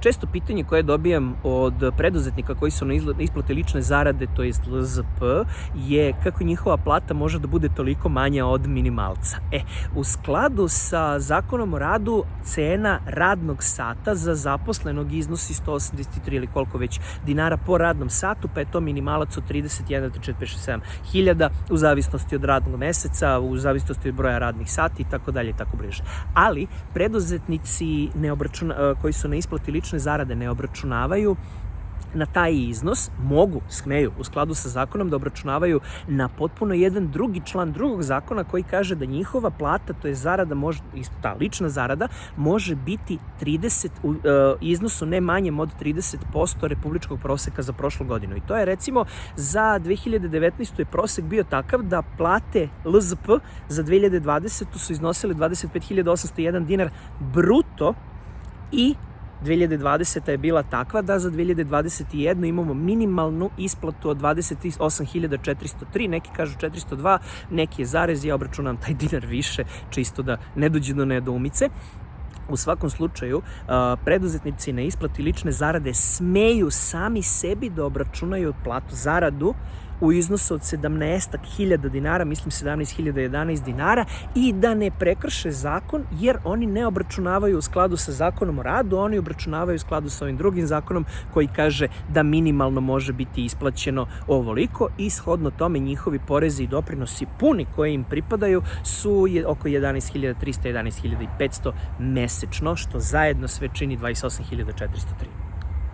često pitanje koje dobijam od preduzetnika koji su na isplate lične zarade, to jest LZP, je kako njihova plata može da bude toliko manja od minimalca. E, u skladu sa zakonom o radu, cena radnog sata za zaposlenog iznosi 183 ili koliko već dinara po radnom satu, pa je to minimalac od 31 do 47 hiljada u zavisnosti od radnog meseca, u zavisnosti od broja radnih sati i tako dalje i tako bliže. Ali preduzetnici ne obračuna, koji su na isplati lične zarade ne obračunavaju na taj iznos mogu, smeju, u skladu sa zakonom da obračunavaju na potpuno jedan drugi član drugog zakona koji kaže da njihova plata, to je zarada, može, ta lična zarada, može biti 30, u e, iznosu ne manjem od 30% republičkog proseka za prošlu godinu. I to je recimo za 2019. je prosek bio takav da plate LZP za 2020. su iznosile 25.801 dinar bruto i 2020. je bila takva da za 2021. imamo minimalnu isplatu od 28.403, neki kažu 402, neki je zarez, ja obračunam taj dinar više, čisto da ne dođe do nedoumice. U svakom slučaju, preduzetnici na isplati lične zarade smeju sami sebi da obračunaju platu zaradu u iznosu od 17.000 dinara, mislim 17.011 dinara i da ne prekrše zakon jer oni ne obračunavaju u skladu sa zakonom o radu, oni obračunavaju u skladu sa ovim drugim zakonom koji kaže da minimalno može biti isplaćeno ovoliko i shodno tome njihovi porezi i doprinosi puni koji im pripadaju su oko 11.300, 11.500 mesečno, što zajedno sve čini 28.403.